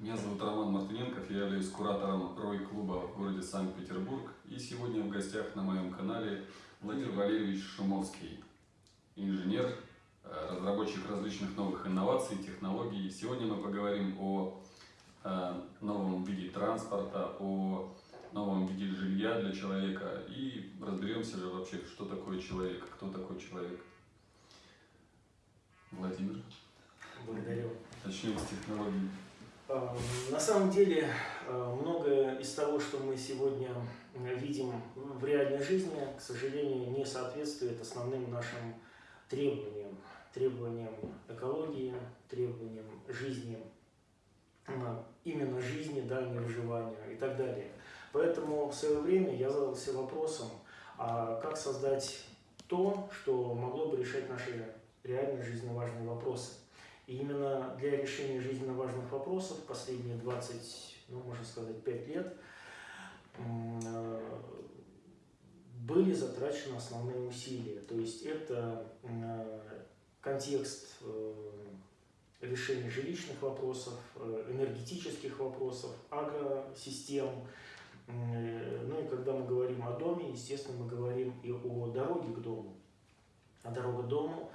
Меня зовут Роман Мартыненков, я являюсь куратором Рой-клуба в городе Санкт-Петербург. И сегодня в гостях на моем канале Владимир Валерьевич Шумовский, инженер, э, разработчик различных новых инноваций, технологий. Сегодня мы поговорим о э, новом виде транспорта, о новом виде жилья для человека и разберемся же вообще, что такое человек, кто такой человек. Владимир. Благодарю. Начнем с технологий. А, на самом деле, а, многое из того, что мы сегодня видим в реальной жизни, к сожалению, не соответствует основным нашим требованиям. Требованиям экологии, требованиям жизни, именно жизни, да, не выживания и так далее. Поэтому в свое время я задался вопросом, а как создать то, что могло бы решать наши реально жизненно важные вопросы. И именно для решения жизненно важных вопросов последние 20, ну, можно сказать, 5 лет э, были затрачены основные усилия. То есть это э, контекст э, решения жилищных вопросов, энергетических вопросов, агросистем. Ну и когда мы говорим о доме, естественно, мы говорим и о дороге к дому. А дорога к дому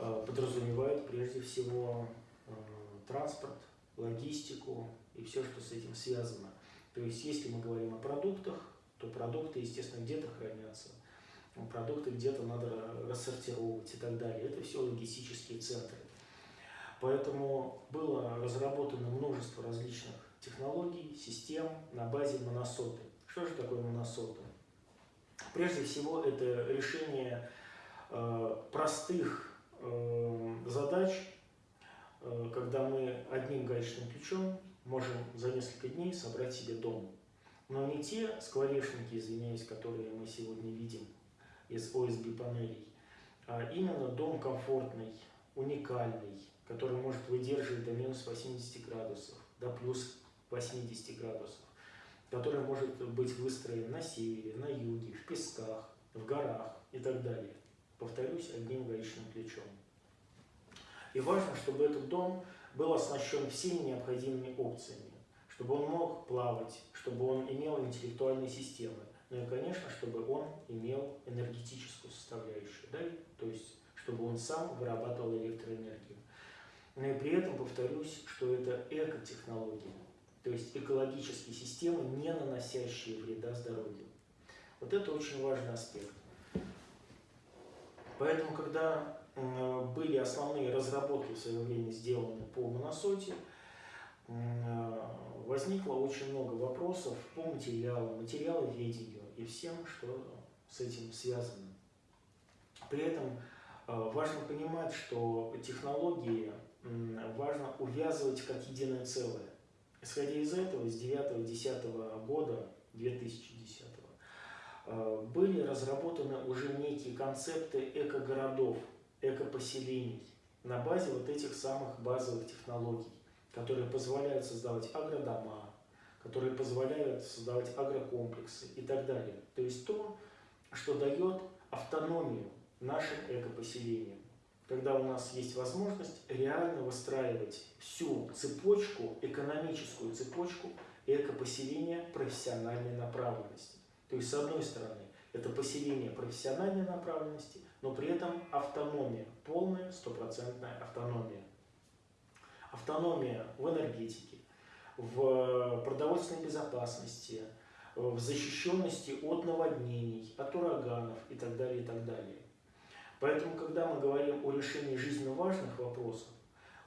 Э, подразумевает прежде всего э, транспорт, логистику и все, что с этим связано. То есть, если мы говорим о продуктах, то продукты, естественно, где-то хранятся, продукты где-то надо рассортировать и так далее. Это все логистические центры. Поэтому было разработано множество различных технологий, систем на базе моносоты. Что же такое моносоты? Прежде всего, это решение э, простых задач, э, когда мы одним гаечным ключом можем за несколько дней собрать себе дом. Но не те скворечники, извиняюсь, которые мы сегодня видим из ОСБ панелей, а именно дом комфортный, уникальный, который может выдерживать до минус 80 градусов, до плюс 80 градусов, который может быть выстроен на севере, на юге, в песках, в горах и так далее повторюсь, одним гаечным ключом. И важно, чтобы этот дом был оснащен всеми необходимыми опциями, чтобы он мог плавать, чтобы он имел интеллектуальные системы, ну и, конечно, чтобы он имел энергетическую составляющую, да? то есть, чтобы он сам вырабатывал электроэнергию. Но и при этом повторюсь, что это экотехнология, то есть экологические системы, не наносящие вреда здоровью. Вот это очень важный аспект. Поэтому, когда были основные разработки в свое время сделаны по моносоте, возникло очень много вопросов по материалам, материаловедению и всем, что с этим связано. При этом э, важно понимать, что технологии важно увязывать как единое целое. Исходя из этого, с 9-10 года, 2010 Э, были разработаны уже некие концепты эко-городов, эко-поселений на базе вот этих самых базовых технологий, которые позволяют создавать агродома, которые позволяют создавать агрокомплексы и так далее. То есть то, что дает автономию нашим экопоселениям. Когда у нас есть возможность реально выстраивать всю цепочку, экономическую цепочку экопоселения профессиональной направленности. То есть, с одной стороны, это поселение профессиональной направленности, но при этом автономия, полная стопроцентная автономия. Автономия в энергетике, в продовольственной безопасности, в защищенности от наводнений, от ураганов и так далее, и так далее. Поэтому, когда мы говорим о решении жизненно важных вопросов,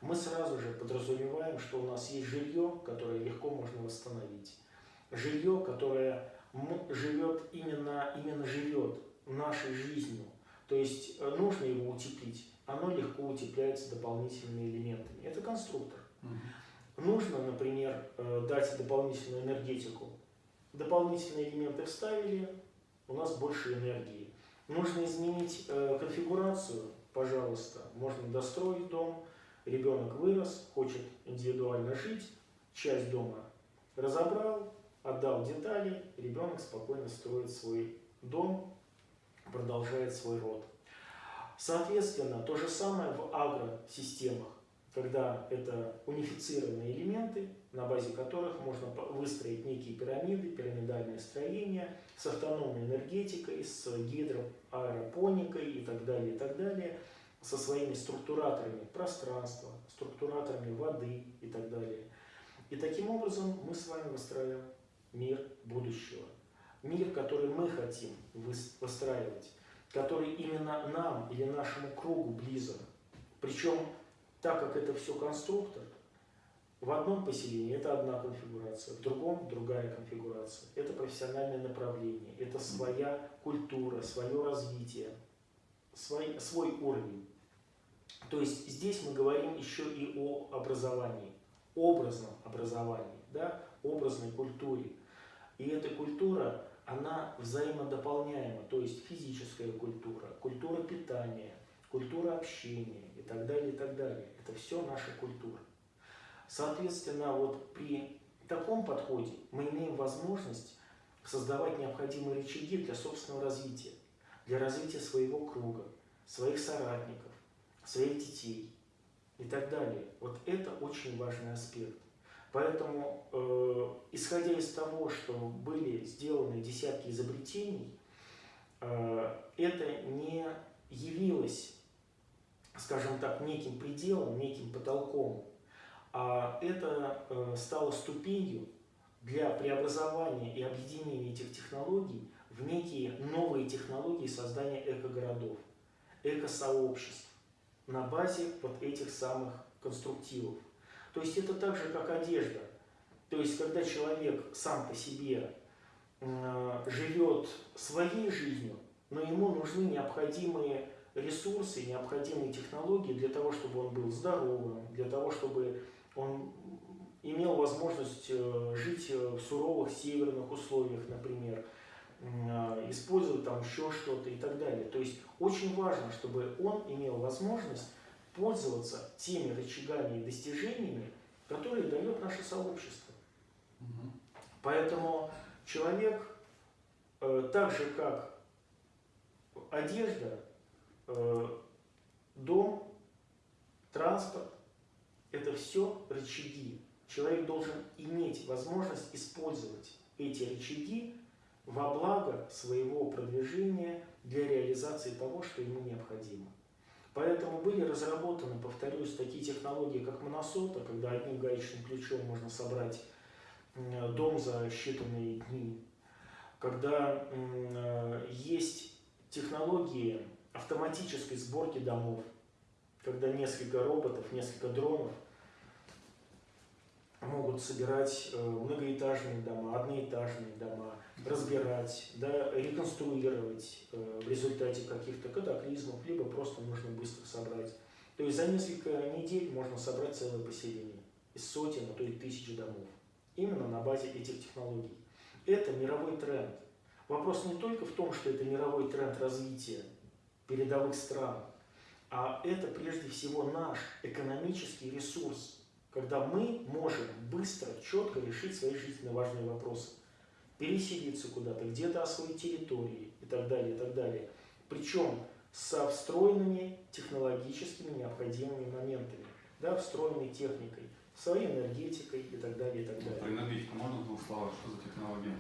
мы сразу же подразумеваем, что у нас есть жилье, которое легко можно восстановить. Жилье, которое живет именно, именно живет нашей жизнью. То есть э, нужно его утеплить, оно легко утепляется дополнительными элементами. Это конструктор. Угу. Нужно, например, э, дать дополнительную энергетику. Дополнительные элементы вставили, у нас больше энергии. Нужно изменить э, конфигурацию, пожалуйста. Можно достроить дом, ребенок вырос, хочет индивидуально жить, часть дома разобрал, отдал детали, ребенок спокойно строит свой дом, продолжает свой род. Соответственно, то же самое в агросистемах. когда это унифицированные элементы, на базе которых можно выстроить некие пирамиды, пирамидальное строение с автономной энергетикой, с гидроаэропоникой и так далее, и так далее, со своими структураторами пространства, структураторами воды и так далее. И таким образом мы с вами выстраиваем мир будущего. Мир, который мы хотим выстраивать, который именно нам или нашему кругу близок. Причем, так как это все конструктор, в одном поселении это одна конфигурация, в другом другая конфигурация. Это профессиональное направление, это своя культура, свое развитие, свой, свой уровень. То есть здесь мы говорим еще и о образовании, образном образовании, да, образной культуре. И эта культура, она взаимодополняема, то есть физическая культура, культура питания, культура общения и так далее, и так далее. Это все наша культура. Соответственно, вот при таком подходе мы имеем возможность создавать необходимые рычаги для собственного развития, для развития своего круга, своих соратников, своих детей и так далее. Вот это очень важный аспект. Поэтому, э, исходя из того, что были сделаны десятки изобретений, э, это не явилось, скажем так, неким пределом, неким потолком а это э, стало ступенью для преобразования и объединения этих технологий в некие новые технологии создания экогородов, экосообществ на базе вот этих самых конструктивов. То есть это так же, как одежда. То есть когда человек сам по себе э, живет своей жизнью, но ему нужны необходимые ресурсы, необходимые технологии для того, чтобы он был здоровым, для того, чтобы он имел возможность э, жить э, в суровых северных условиях, например, использовать там еще что-то и так далее. То есть очень важно, чтобы он имел возможность пользоваться теми рычагами и достижениями, которые дает наше сообщество. Угу. Поэтому человек, так же как одежда, дом, транспорт, это все рычаги. Человек должен иметь возможность использовать эти рычаги во благо своего продвижения для реализации того, что ему необходимо. Поэтому были разработаны, повторюсь, такие технологии, как моносота, когда одним гаечным ключом можно собрать дом за считанные дни. Когда э, есть технологии автоматической сборки домов, когда несколько роботов, несколько дронов могут собирать э, многоэтажные дома, одноэтажные дома, разбирать, да, реконструировать э, в результате каких-то катаклизмов, либо просто нужно быстро собрать. То есть за несколько недель можно собрать целое поселение из сотен, а то и тысяч домов. Именно на базе этих технологий. Это мировой тренд. Вопрос не только в том, что это мировой тренд развития передовых стран, а это прежде всего наш экономический ресурс, когда мы можем быстро, четко решить свои жизненно важные вопросы. Переселиться куда-то, где-то освоить территории и так далее, и так далее. Причем со встроенными технологическими необходимыми моментами, да, встроенной техникой, своей энергетикой и так далее, и так далее. Про энергетику можно в двух словах? Что за технология?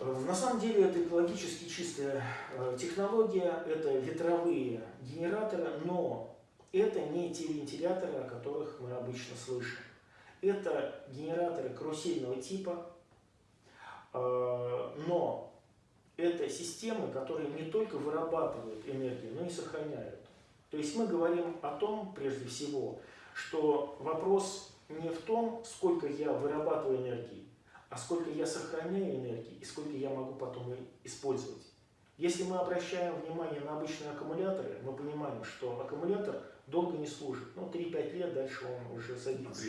Э, на самом деле это экологически чистая э, технология, это ветровые генераторы, но это не те вентиляторы, о которых мы обычно слышим. Это генераторы карусельного типа, но это системы, которые не только вырабатывают энергию, но и сохраняют. То есть мы говорим о том, прежде всего, что вопрос не в том, сколько я вырабатываю энергии, а сколько я сохраняю энергии и сколько я могу потом использовать. Если мы обращаем внимание на обычные аккумуляторы, мы понимаем, что аккумулятор долго не служит. Ну, 3-5 лет дальше он уже садится.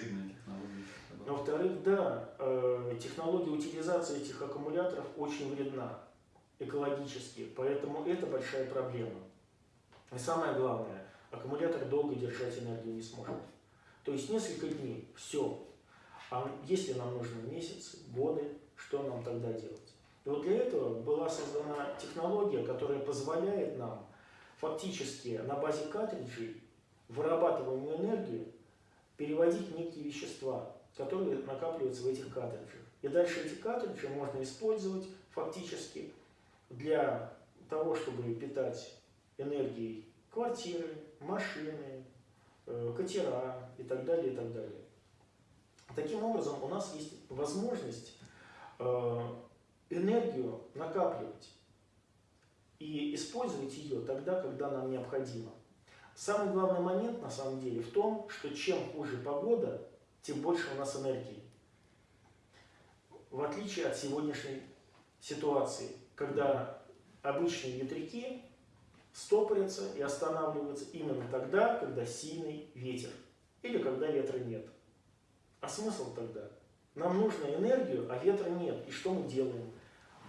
Но, во-вторых, да, э, технология утилизации этих аккумуляторов очень вредна экологически, поэтому это большая проблема. И самое главное, аккумулятор долго держать энергию не сможет. То есть несколько дней, все. А если нам нужны месяцы, годы, что нам тогда делать? И вот для этого была создана технология, которая позволяет нам фактически на базе картриджей вырабатываемую энергию переводить некие вещества, которые накапливаются в этих картриджах. И дальше эти картриджи можно использовать фактически для того, чтобы питать энергией квартиры, машины, э, катера и так далее, и так далее. Таким образом, у нас есть возможность э, энергию накапливать и использовать ее тогда, когда нам необходимо. Самый главный момент на самом деле в том, что чем хуже погода, тем больше у нас энергии. В отличие от сегодняшней ситуации, когда обычные ветряки стопорятся и останавливаются именно тогда, когда сильный ветер или когда ветра нет. А смысл тогда? Нам нужно энергию, а ветра нет. И что мы делаем?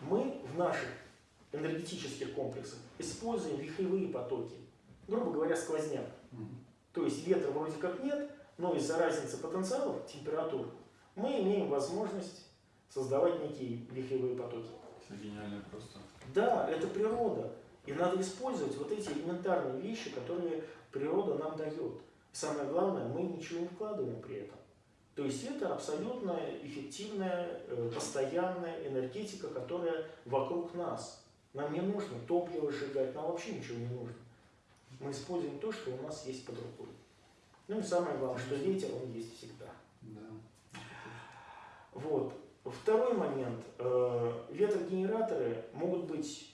Мы в наших энергетических комплексах используем вихревые потоки. Грубо говоря, сквозняк. То есть ветра вроде как нет, но из-за разницы потенциалов, температур, мы имеем возможность создавать некие вихревые потоки. Все гениально просто. Да, это природа. И надо использовать вот эти элементарные вещи, которые природа нам дает. Самое главное, мы ничего не вкладываем при этом. То есть это абсолютно эффективная, э, постоянная энергетика, которая вокруг нас. Нам не нужно топливо сжигать, нам вообще ничего не нужно. Мы используем то, что у нас есть под рукой. Ну и самое главное, что ветер, он есть всегда. Да. Вот. Второй момент. Э, Ветрогенераторы могут быть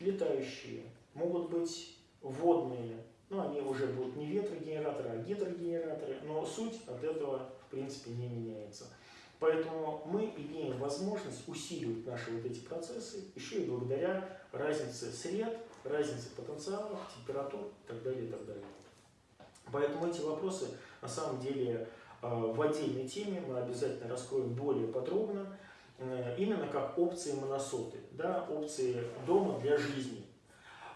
летающие, могут быть водные. Ну, они уже будут не ветрогенераторы, а гидрогенераторы. Но суть от этого, в принципе, не меняется. Поэтому мы имеем возможность усиливать наши вот эти процессы еще и благодаря разнице сред, разнице потенциалов, температур и так далее, и так далее. Поэтому эти вопросы на самом деле э, в отдельной теме мы обязательно раскроем более подробно, э, именно как опции моносоты, да, опции дома для жизни.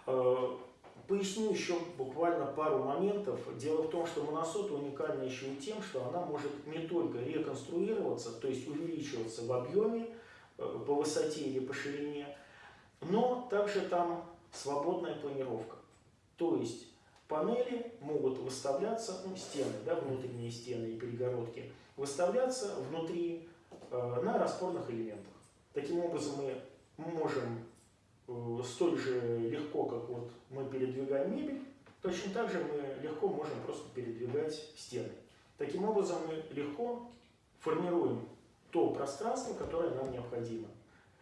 Э, Поясню еще буквально пару моментов. Дело в том, что моносота уникальна еще и тем, что она может не только реконструироваться, то есть увеличиваться в объеме, по высоте или по ширине, но также там свободная планировка. То есть панели могут выставляться, ну, стены, да, внутренние стены и перегородки, выставляться внутри э, на распорных элементах. Таким образом мы можем Э, столь же легко, как вот мы передвигаем мебель, точно так же мы легко можем просто передвигать стены. Таким образом мы легко формируем то пространство, которое нам необходимо.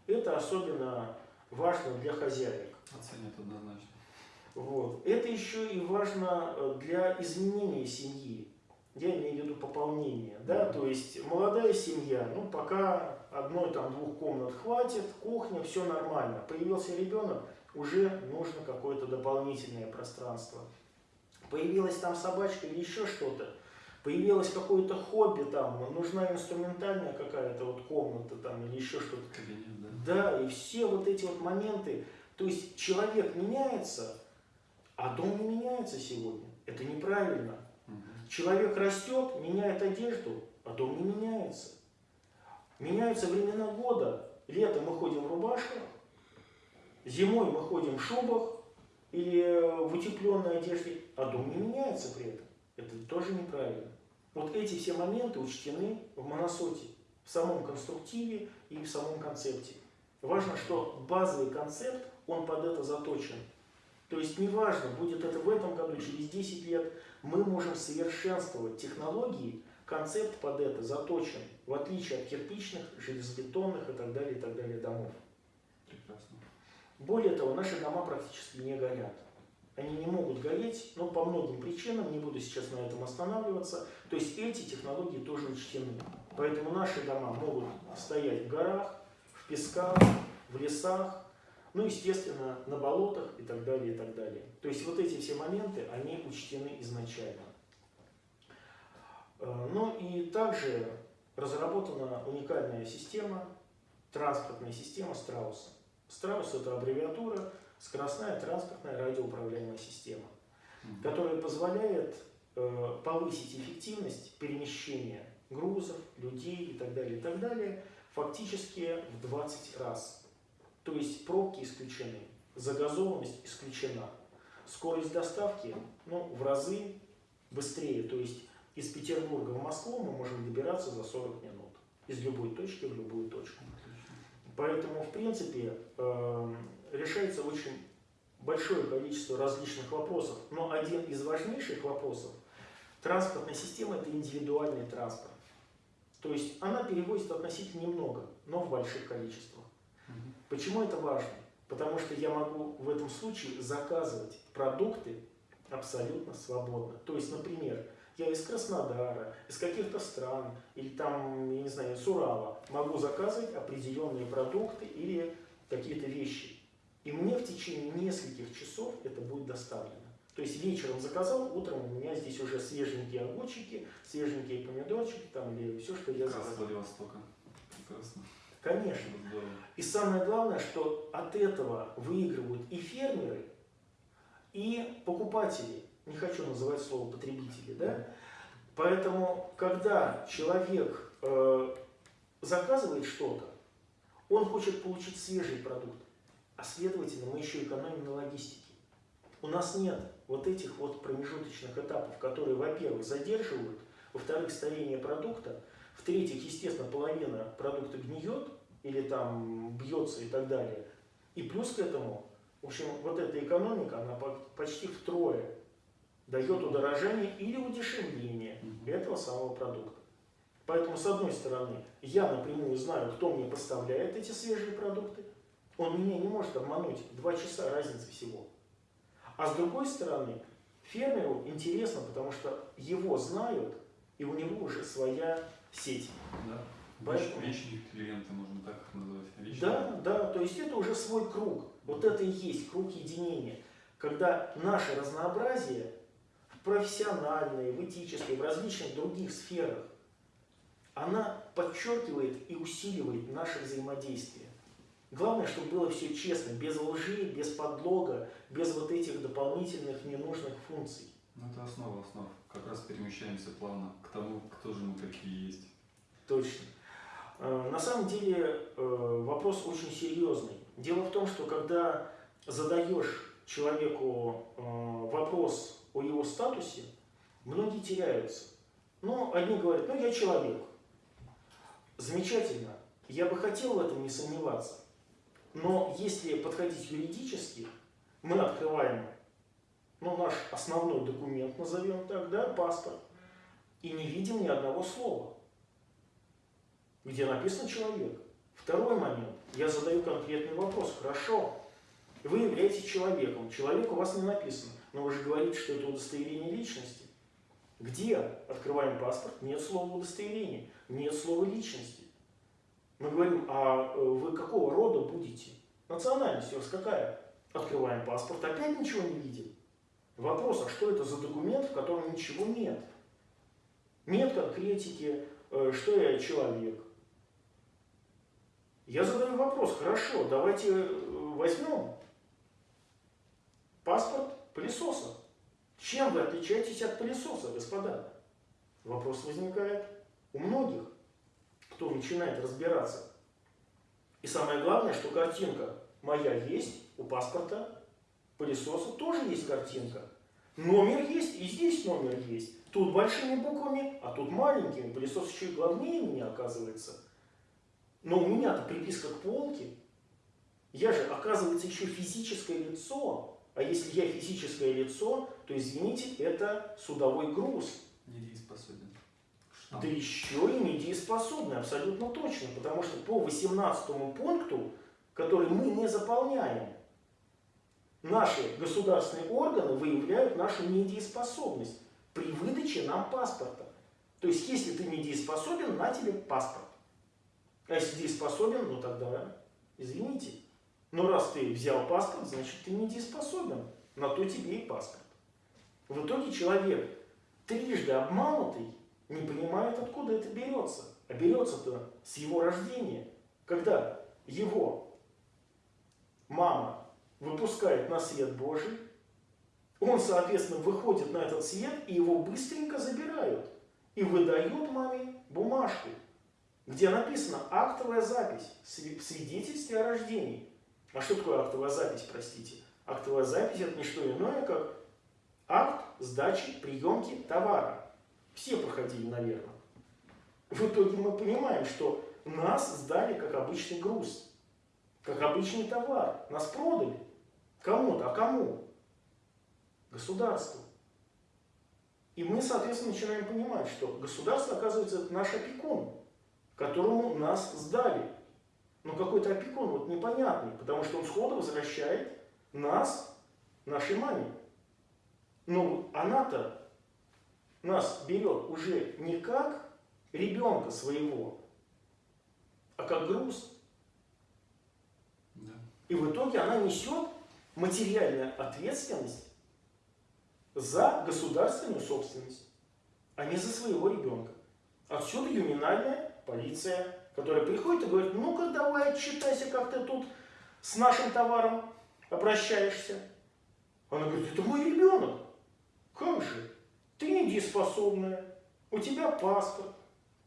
Это особенно важно для хозяек. Оценят однозначно. Вот. Это еще и важно э, для изменения семьи. Я имею в виду пополнение. Да? То есть молодая семья, ну пока одной там двух комнат хватит, кухня, все нормально. Появился ребенок, уже нужно какое-то дополнительное пространство. Появилась там собачка или еще что-то, появилось какое-то хобби там, нужна инструментальная какая-то вот комната там или еще что-то. Да? Да, и все вот эти вот моменты. То есть человек меняется, а дом не меняется сегодня. Это неправильно. Человек растет, меняет одежду, а дом не меняется. Меняются времена года. Летом мы ходим в рубашках, зимой мы ходим в шубах или в утепленной одежде, а дом не меняется при этом. Это тоже неправильно. Вот эти все моменты учтены в моносоте, в самом конструктиве и в самом концепте. Важно, что базовый концепт, он под это заточен. То есть неважно, будет это в этом году, через 10 лет, мы можем совершенствовать технологии, концепт под это заточен, в отличие от кирпичных, железобетонных и так далее, и так далее домов. Прекрасно. Более того, наши дома практически не горят. Они не могут гореть, но по многим причинам, не буду сейчас на этом останавливаться. То есть эти технологии тоже учтены. Поэтому наши дома могут стоять в горах, в песках, в лесах, ну, естественно, на болотах и так далее, и так далее. То есть вот эти все моменты, они учтены изначально. Э, ну и также разработана уникальная система, транспортная система Страуса. Страус это аббревиатура скоростная транспортная радиоуправляемая система, которая позволяет э, повысить эффективность перемещения грузов, людей и так далее, и так далее, фактически в 20 раз. То есть пробки исключены, загазованность исключена, скорость доставки ну, в разы быстрее, то есть из Петербурга в Москву мы можем добираться за 40 минут. Из любой точки в любую точку. Поэтому, в принципе, э, решается очень большое количество различных вопросов. Но один из важнейших вопросов транспортной системы – это индивидуальный транспорт. То есть она перевозит относительно немного, но в больших количествах. Почему это важно? Потому что я могу в этом случае заказывать продукты абсолютно свободно. То есть, например, я из Краснодара, из каких-то стран, или там, я не знаю, с Урала могу заказывать определенные продукты или какие-то вещи. И мне в течение нескольких часов это будет доставлено. То есть вечером заказал, утром у меня здесь уже свеженькие огурчики, свеженькие помидорчики там, или все, что я заказал. Владивостока. Прекрасно. Конечно. И самое главное, что от этого выигрывают и фермеры, и покупатели. Не хочу называть слово потребители, да? Поэтому, когда человек э, заказывает что-то, он хочет получить свежий продукт, а следовательно мы еще экономим на логистике. У нас нет вот этих вот промежуточных этапов, которые, во-первых, задерживают, во-вторых, старение продукта, в-третьих, естественно, половина продукта гниет или там бьется и так далее. И плюс к этому, в общем, вот эта экономика, она по- почти втрое дает удорожание или удешевление этого самого продукта. Поэтому, с одной стороны, я напрямую знаю, кто мне поставляет эти свежие продукты. Он меня не может обмануть. Два часа разницы всего. А с другой стороны, фермеру интересно, потому что его знают, и у него уже своя сеть. Да. Поэтому- Веч- Вечные клиенты, можно так их назвать. Вечные. Да, да, то есть это уже свой круг. Вот это и есть круг единения. Когда наше разнообразие в профессиональной, в этической, в различных других сферах, она подчеркивает и усиливает наше взаимодействие. Главное, чтобы было все честно, без лжи, без подлога, без вот этих дополнительных ненужных функций. Ну, это основа основ. Как раз перемещаемся плавно к тому, кто же мы такие есть. Точно. Э, На самом деле э, вопрос очень серьезный. Дело в том, что когда задаешь человеку э, вопрос о его статусе, многие теряются. Ну, одни говорят, ну я человек. Замечательно. Я бы хотел в этом не сомневаться. Но если подходить юридически, мы открываем ну, наш основной документ, назовем так, да, паспорт, и не видим ни одного слова где написан человек. Второй момент. Я задаю конкретный вопрос. Хорошо, вы являетесь человеком. Человек у вас не написано. Но вы же говорите, что это удостоверение личности. Где? Открываем паспорт. Нет слова удостоверения. Нет слова личности. Мы говорим, а э, вы какого рода будете? Национальность у вас какая? Открываем паспорт. Опять ничего не видим. Вопрос, а что это за документ, в котором ничего нет? Нет конкретики, э, что я человек. Я задаю вопрос, хорошо, давайте э, возьмем паспорт пылесоса. Чем вы отличаетесь от пылесоса, господа? Вопрос возникает у многих, кто начинает разбираться. И самое главное, что картинка моя есть, у паспорта пылесоса тоже есть картинка. Номер есть, и здесь номер есть. Тут большими буквами, а тут маленькими. Пылесос еще и главнее меня оказывается. Но у меня-то приписка к полке. Я же, оказывается, еще физическое лицо. А если я физическое лицо, то, извините, это судовой груз. Недееспособен. Да еще и недееспособный, абсолютно точно. Потому что по 18 пункту, который мы не заполняем, наши государственные органы выявляют нашу недееспособность при выдаче нам паспорта. То есть, если ты недееспособен, на тебе паспорт. А если дееспособен, ну тогда, извините. Но раз ты взял паспорт, значит ты недееспособен. На то тебе и паспорт. В итоге человек, трижды обманутый, не понимает, откуда это берется. А берется-то с его рождения, когда его мама выпускает на свет Божий, он, соответственно, выходит на этот свет, и его быстренько забирают. И выдают маме бумажку, где написано актовая запись в свидетельстве о рождении. А что такое актовая запись, простите? Актовая запись это не что иное, как акт сдачи приемки товара. Все проходили, наверное. В итоге мы понимаем, что нас сдали как обычный груз, как обычный товар. Нас продали. Кому-то, а кому? Государству. И мы, соответственно, начинаем понимать, что государство, оказывается, это наш опекун, которому нас сдали. Но какой-то опекун вот непонятный, потому что он сходу возвращает нас нашей маме. Но она-то нас берет уже не как ребенка своего, а как груз. Да. И в итоге она несет материальную ответственность за государственную собственность, а не за своего ребенка. Отсюда ювенальная полиция, которая приходит и говорит, ну-ка давай отчитайся, как ты тут с нашим товаром обращаешься. Она говорит, это мой ребенок. Как же? Ты недееспособная, у тебя паспорт,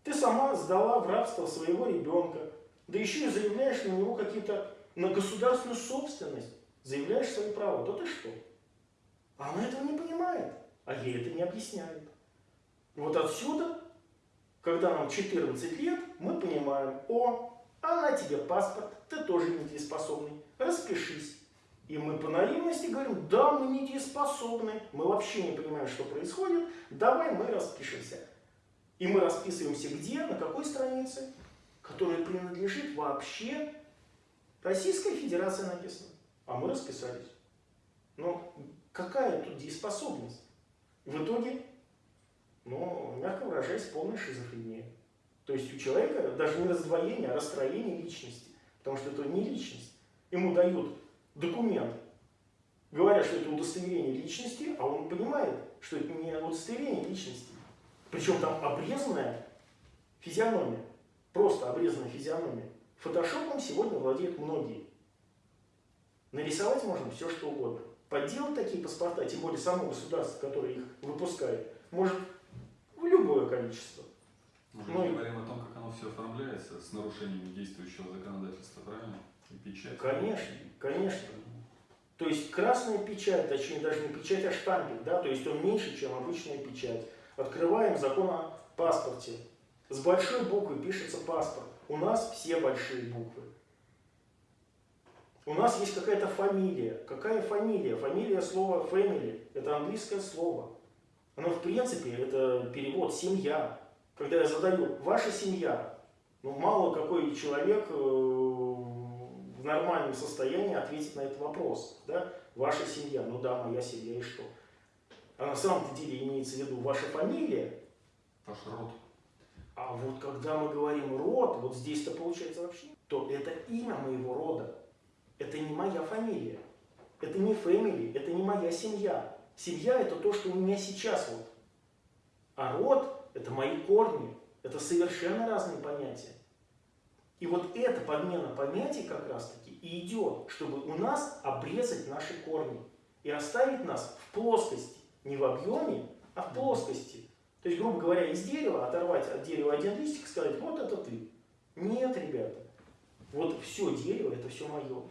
ты сама сдала в рабство своего ребенка, да еще и заявляешь на него какие-то, на государственную собственность, заявляешь свои права. Да ты что? А она этого не понимает, а ей это не объясняют. Вот отсюда, когда нам 14 лет, мы понимаем, о, она тебе паспорт, ты тоже недееспособный, распишись. И мы по наивности говорим, да, мы недееспособны, мы вообще не понимаем, что происходит, давай мы распишемся. И мы расписываемся где, на какой странице, которая принадлежит вообще Российской Федерации написано. А мы расписались. Но какая тут дееспособность? В итоге, ну, мягко выражаясь, полная шизофрения. То есть у человека даже не раздвоение, а расстроение личности. Потому что это не личность. Ему дают документ, говорят, что это удостоверение личности, а он понимает, что это не удостоверение личности. Причем там обрезанная физиономия. Просто обрезанная физиономия. Фотошопом сегодня владеют многие. Нарисовать можно все, что угодно. Подделать такие паспорта, тем более само государство, которое их выпускает, может любое количество. Мы Ну говорим о том, как оно все оформляется с нарушениями действующего законодательства, правильно? И печать. Конечно, конечно. То есть красная печать, точнее даже не печать, а штампик, да, то есть он меньше, чем обычная печать. Открываем закон о паспорте. С большой буквы пишется паспорт. У нас все большие буквы. У нас есть какая-то фамилия. Какая фамилия? Фамилия слова family. Это английское слово. Оно в принципе, это перевод семья. Когда я задаю ваша семья, ну мало какой человек э, в нормальном состоянии ответит на этот вопрос. Да? Ваша семья, ну да, моя семья и что? А на самом-то деле имеется в виду ваша фамилия, Ваш род. а вот когда мы говорим род, вот здесь-то получается вообще, то это имя моего рода. Это не моя фамилия. Это не family, это не моя семья. Семья это то, что у меня сейчас вот. А род это мои корни. Это совершенно разные понятия. И вот эта подмена понятий как раз таки и идет, чтобы у нас обрезать наши корни и оставить нас в плоскости. Не в объеме, а в плоскости. То есть, грубо говоря, из дерева оторвать от дерева один листик и сказать, вот это ты. Нет, ребята. Вот все дерево, это все мое.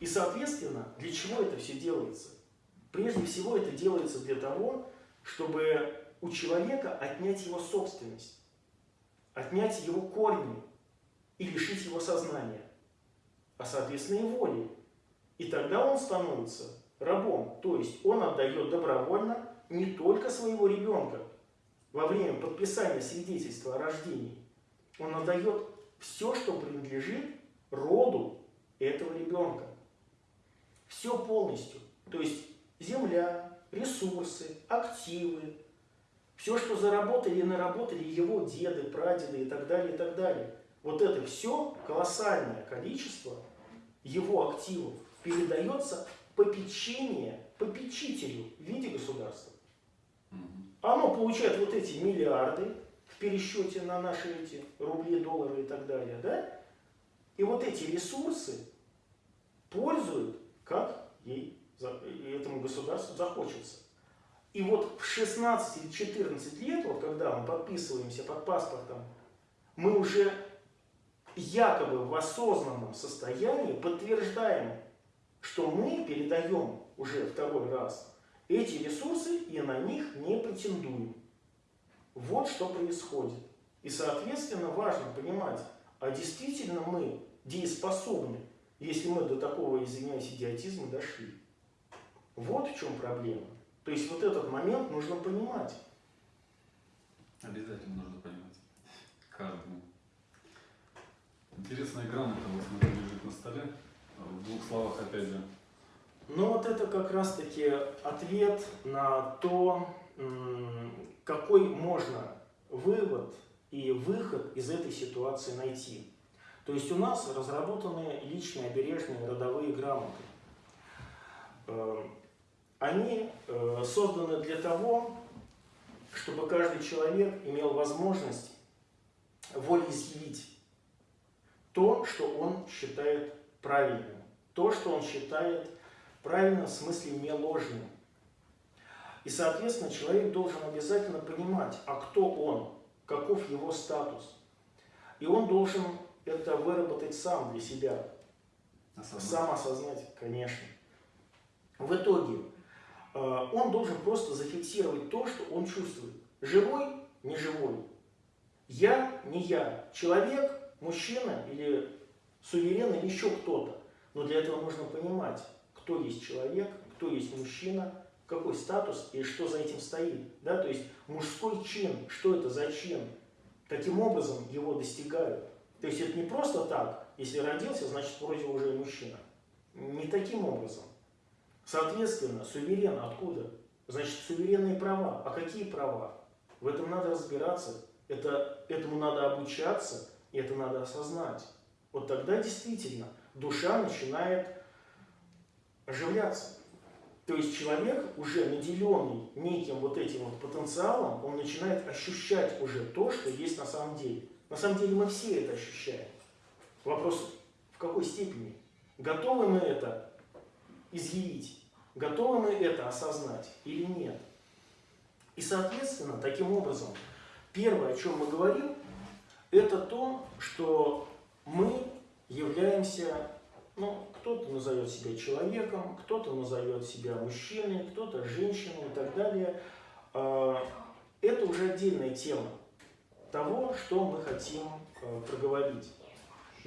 И, соответственно, для чего это все делается? Прежде всего, это делается для того, чтобы у человека отнять его собственность, отнять его корни и лишить его сознания, а, соответственно, и воли. И тогда он становится рабом, то есть он отдает добровольно не только своего ребенка во время подписания свидетельства о рождении, он отдает все, что принадлежит роду этого ребенка. Все полностью. То есть земля, ресурсы, активы, все, что заработали и наработали его деды, прадеды и так далее, и так далее. Вот это все колоссальное количество его активов передается попечение попечителю в виде государства. Оно получает вот эти миллиарды в пересчете на наши эти рубли, доллары и так далее, да? И вот эти ресурсы пользуют, как ей, этому государству захочется. И вот в 16 или 14 лет, вот когда мы подписываемся под паспортом, мы уже якобы в осознанном состоянии подтверждаем, что мы передаем уже второй раз эти ресурсы и на них не претендуем. Вот что происходит. И, соответственно, важно понимать, а действительно мы дееспособны, если мы до такого, извиняюсь, идиотизма дошли. Вот в чем проблема. То есть вот этот момент нужно понимать. Обязательно нужно понимать. Каждому. Интересная грамота, вот смотри, лежит на столе. В двух словах, опять же. Ну вот это как раз-таки ответ на то, какой можно вывод и выход из этой ситуации найти. То есть у нас разработаны личные обережные родовые грамоты. Они э, созданы для того, чтобы каждый человек имел возможность волеизъявить то, что он считает правильным, то, что он считает правильным в смысле не ложным. И, соответственно, человек должен обязательно понимать, а кто он, каков его статус. И он должен это выработать сам для себя, Осознать. сам осознать, конечно. В итоге он должен просто зафиксировать то, что он чувствует. Живой, не живой. Я, не я. Человек, мужчина или суверен или еще кто-то. Но для этого нужно понимать, кто есть человек, кто есть мужчина, какой статус и что за этим стоит. Да? То есть мужской чин, что это за чин, каким образом его достигают. То есть это не просто так, если родился, значит вроде уже мужчина. Не таким образом. Соответственно, суверен откуда? Значит, суверенные права. А какие права? В этом надо разбираться, это, этому надо обучаться, и это надо осознать. Вот тогда действительно душа начинает оживляться. То есть человек, уже наделенный неким вот этим вот потенциалом, он начинает ощущать уже то, что есть на самом деле. На самом деле мы все это ощущаем. Вопрос, в какой степени? Готовы мы это изъявить? Готовы мы это осознать или нет? И, соответственно, таким образом, первое, о чем мы говорим, это то, что мы являемся, ну, кто-то назовет себя человеком, кто-то назовет себя мужчиной, кто-то женщиной и так далее. А, Это уже отдельная тема того, что мы хотим э, проговорить.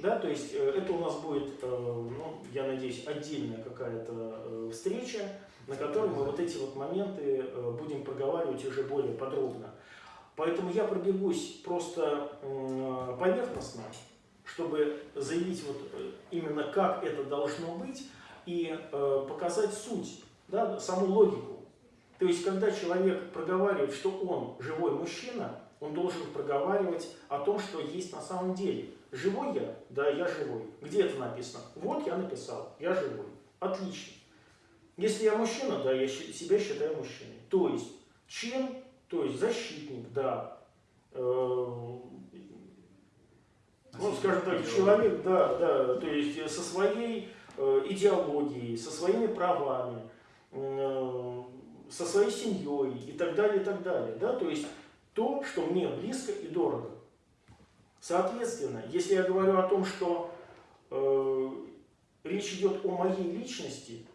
Да, то есть э, это у нас будет, э, ну, я надеюсь, отдельная какая-то э, встреча, на которой мы вот эти вот моменты будем проговаривать уже более подробно. Поэтому я пробегусь просто поверхностно, чтобы заявить вот именно как это должно быть и показать суть, да, саму логику. То есть, когда человек проговаривает, что он живой мужчина, он должен проговаривать о том, что есть на самом деле. Живой я? Да, я живой. Где это написано? Вот я написал, я живой. Отлично. Если я мужчина, да, я себя считаю мужчиной. То есть, чин, то есть защитник, да. Э, ну, скажем так, человек, да, да, то есть э, со своей э, идеологией, со своими правами, э, со своей семьей и так далее, и так далее, да, то есть то, что мне близко и дорого. Соответственно, если я говорю о том, что э, речь идет о моей личности,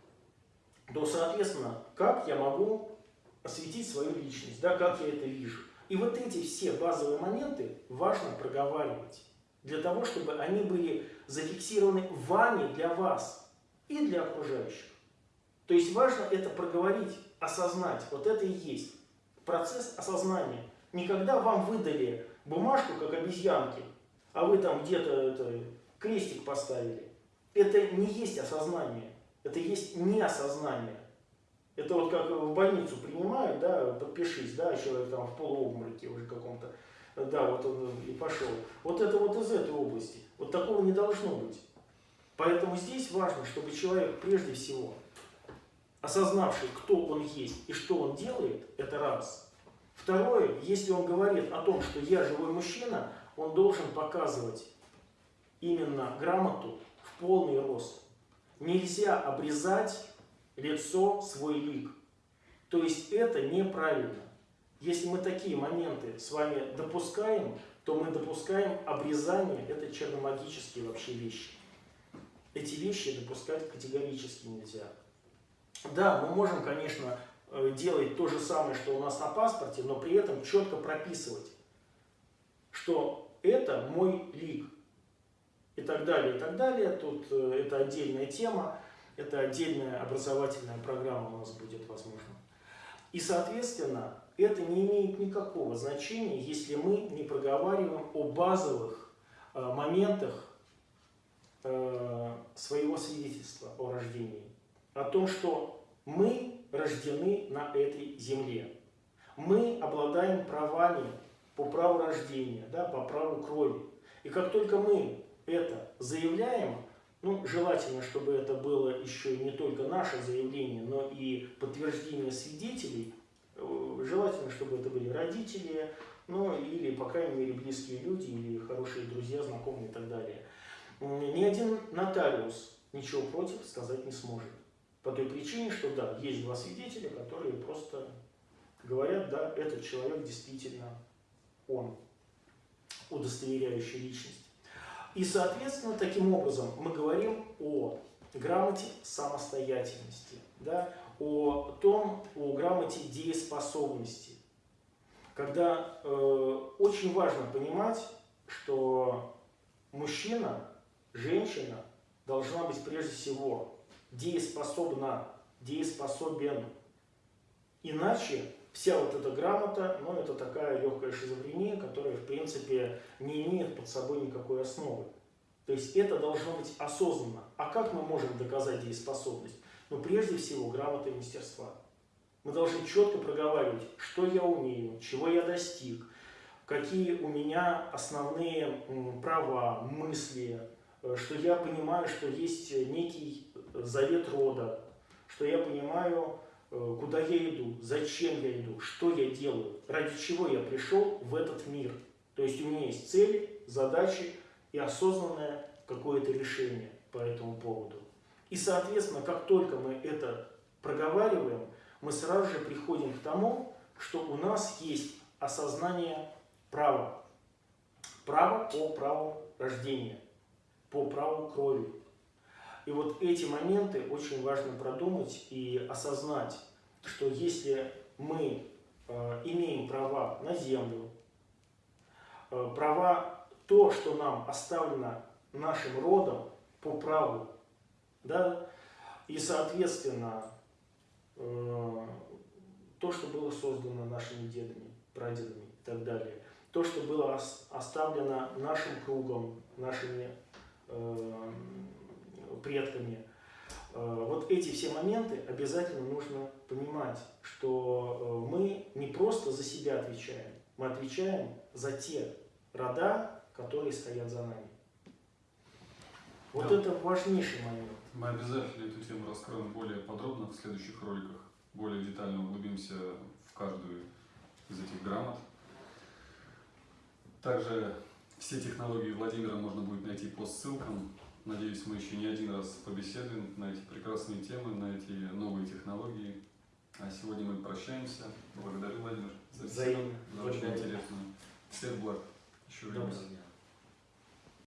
то, соответственно, как я могу осветить свою личность, да, как я это вижу. И вот эти все базовые моменты важно проговаривать, для того, чтобы они были зафиксированы вами для вас и для окружающих. То есть важно это проговорить, осознать. Вот это и есть процесс осознания. Никогда вам выдали бумажку, как обезьянки, а вы там где-то крестик поставили. Это не есть осознание, это есть неосознание. Это вот как в больницу принимают, да, подпишись, да, человек там в полуобмороке уже каком-то, да, вот он и пошел. Вот это вот из этой области. Вот такого не должно быть. Поэтому здесь важно, чтобы человек прежде всего, осознавший, кто он есть и что он делает, это раз. Второе, если он говорит о том, что я живой мужчина, он должен показывать именно грамоту в полный рост. Нельзя обрезать лицо, свой лик. То есть это неправильно. Если мы такие моменты с вами допускаем, то мы допускаем обрезание, это черномагические вообще вещи. Эти вещи допускать категорически нельзя. Да, мы можем, конечно, делать то же самое, что у нас на паспорте, но при этом четко прописывать, что это мой лик. И так далее, и так далее. Тут э, это отдельная тема, это отдельная образовательная программа у нас будет, возможно. И, соответственно, это не имеет никакого значения, если мы не проговариваем о базовых э, моментах э, своего свидетельства о рождении. О том, что мы рождены на этой земле. Мы обладаем правами по праву рождения, да, по праву крови. И как только мы это заявляем, ну, желательно, чтобы это было еще не только наше заявление, но и подтверждение свидетелей, э, желательно, чтобы это были родители, ну, или, по крайней мере, близкие люди, или хорошие друзья, знакомые и так далее. Ни один нотариус ничего против сказать не сможет. По той причине, что да, есть два свидетеля, которые просто говорят, да, этот человек действительно он, удостоверяющий личность. И, соответственно, таким образом мы говорим о грамоте самостоятельности, да, о том, о грамоте дееспособности. Когда э, очень важно понимать, что мужчина, женщина должна быть прежде всего дееспособна, дееспособен. Иначе вся вот эта грамота, ну, это такая легкая шизофрения, которая, в принципе, не имеет под собой никакой основы. То есть это должно быть осознанно. А как мы можем доказать дееспособность? Ну, прежде всего, грамота и мастерства. Мы должны четко проговаривать, что я умею, чего я достиг, какие у меня основные права, мысли, что я понимаю, что есть некий завет рода, что я понимаю, Э, куда я иду, зачем я иду, что я делаю, ради чего я пришел в этот мир. То есть у меня есть цели, задачи и осознанное какое-то решение по этому поводу. И, соответственно, как только мы это проговариваем, мы сразу же приходим к тому, что у нас есть осознание права. Право по праву рождения, по праву крови, и вот эти моменты очень важно продумать и осознать, что если мы э, имеем права на землю, э, права то, что нам оставлено нашим родом по праву, да, и, соответственно, э, то, что было создано нашими дедами, прадедами и так далее, то, что было оставлено нашим кругом, нашими предками. Э, вот эти все моменты обязательно нужно понимать, что э, мы не просто за себя отвечаем, мы отвечаем за те рода, которые стоят за нами. Вот да. это важнейший момент. Мы обязательно эту тему раскроем более подробно в следующих роликах, более детально углубимся в каждую из этих грамот. Также все технологии Владимира можно будет найти по ссылкам Надеюсь, мы еще не один раз побеседуем на эти прекрасные темы, на эти новые технологии. А сегодня мы прощаемся. Благодарю, Владимир, за беседу, за очень интересную. Всех благ. Еще раз.